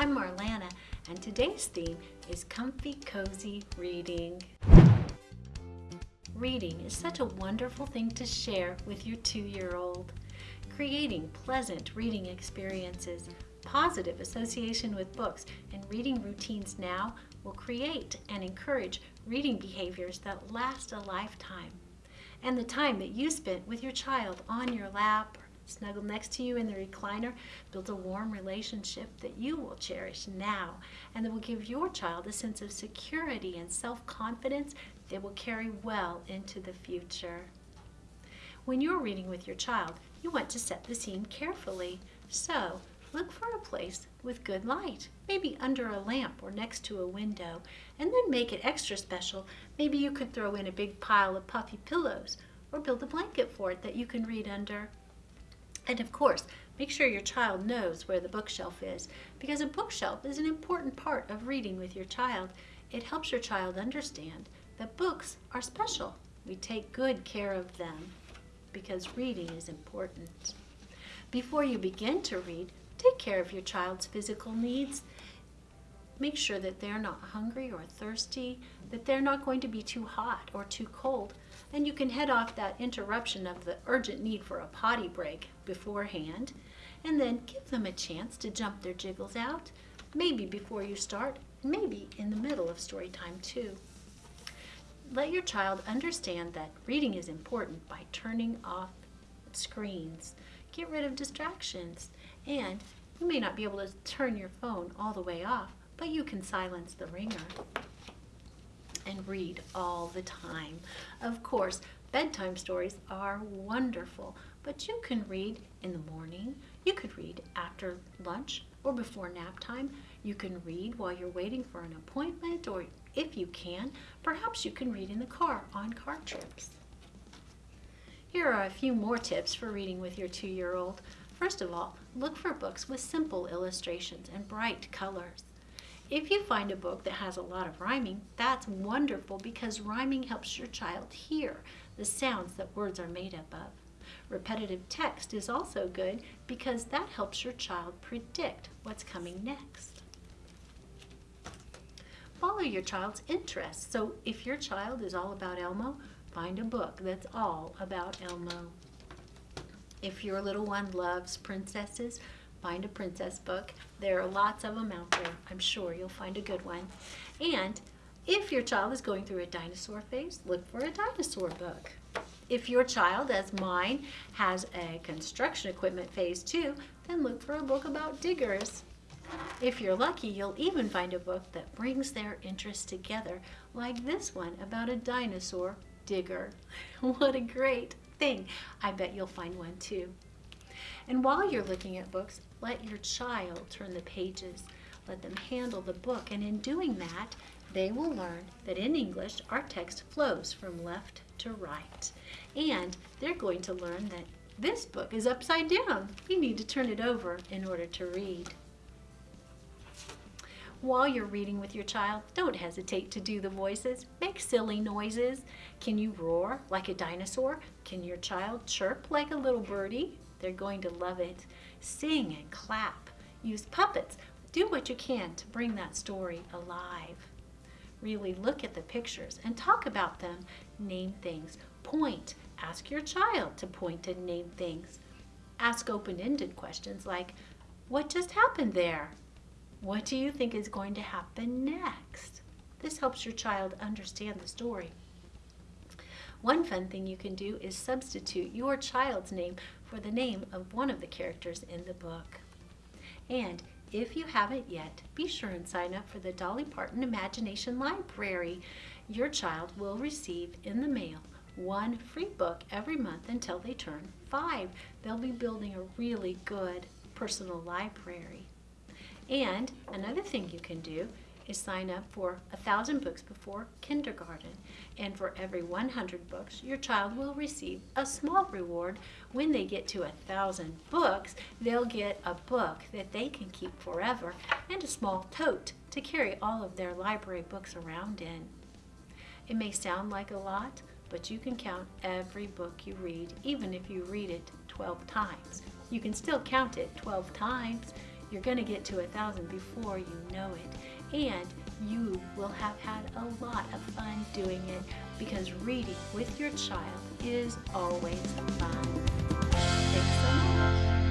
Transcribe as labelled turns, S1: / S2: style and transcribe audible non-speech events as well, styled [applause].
S1: I'm Marlana, and today's theme is comfy, cozy reading. Reading is such a wonderful thing to share with your two-year-old. Creating pleasant reading experiences, positive association with books, and reading routines now will create and encourage reading behaviors that last a lifetime. And the time that you spent with your child on your lap, snuggled next to you in the recliner, build a warm relationship that you will cherish now and that will give your child a sense of security and self-confidence that will carry well into the future. When you're reading with your child, you want to set the scene carefully. So look for a place with good light, maybe under a lamp or next to a window, and then make it extra special. Maybe you could throw in a big pile of puffy pillows or build a blanket for it that you can read under. And of course, make sure your child knows where the bookshelf is because a bookshelf is an important part of reading with your child. It helps your child understand that books are special. We take good care of them because reading is important. Before you begin to read, take care of your child's physical needs. Make sure that they're not hungry or thirsty, that they're not going to be too hot or too cold, and you can head off that interruption of the urgent need for a potty break beforehand, and then give them a chance to jump their jiggles out, maybe before you start, maybe in the middle of story time too. Let your child understand that reading is important by turning off screens. Get rid of distractions. And you may not be able to turn your phone all the way off, but you can silence the ringer and read all the time. Of course, bedtime stories are wonderful, but you can read in the morning, you could read after lunch or before nap time. You can read while you're waiting for an appointment or if you can, perhaps you can read in the car on car trips. Here are a few more tips for reading with your two-year-old. First of all, look for books with simple illustrations and bright colors. If you find a book that has a lot of rhyming, that's wonderful because rhyming helps your child hear the sounds that words are made up of. Repetitive text is also good because that helps your child predict what's coming next. Follow your child's interests. So if your child is all about Elmo, find a book that's all about Elmo. If your little one loves princesses, find a princess book. There are lots of them out there. I'm sure you'll find a good one. And if your child is going through a dinosaur phase, look for a dinosaur book. If your child, as mine, has a construction equipment phase too, then look for a book about diggers. If you're lucky, you'll even find a book that brings their interests together, like this one about a dinosaur digger. [laughs] what a great thing. I bet you'll find one too. And while you're looking at books, let your child turn the pages. Let them handle the book. And in doing that, they will learn that in English, our text flows from left to right. And they're going to learn that this book is upside down. You need to turn it over in order to read. While you're reading with your child, don't hesitate to do the voices. Make silly noises. Can you roar like a dinosaur? Can your child chirp like a little birdie? They're going to love it. Sing and clap. Use puppets. Do what you can to bring that story alive. Really look at the pictures and talk about them. Name things. Point. Ask your child to point and name things. Ask open-ended questions like, what just happened there? What do you think is going to happen next? This helps your child understand the story. One fun thing you can do is substitute your child's name for the name of one of the characters in the book. And if you haven't yet, be sure and sign up for the Dolly Parton Imagination Library. Your child will receive in the mail one free book every month until they turn five. They'll be building a really good personal library. And another thing you can do is sign up for a thousand books before kindergarten. And for every 100 books, your child will receive a small reward. When they get to a thousand books, they'll get a book that they can keep forever and a small tote to carry all of their library books around in. It may sound like a lot, but you can count every book you read, even if you read it 12 times. You can still count it 12 times You're going to get to a thousand before you know it. And you will have had a lot of fun doing it because reading with your child is always fun. Thanks so much.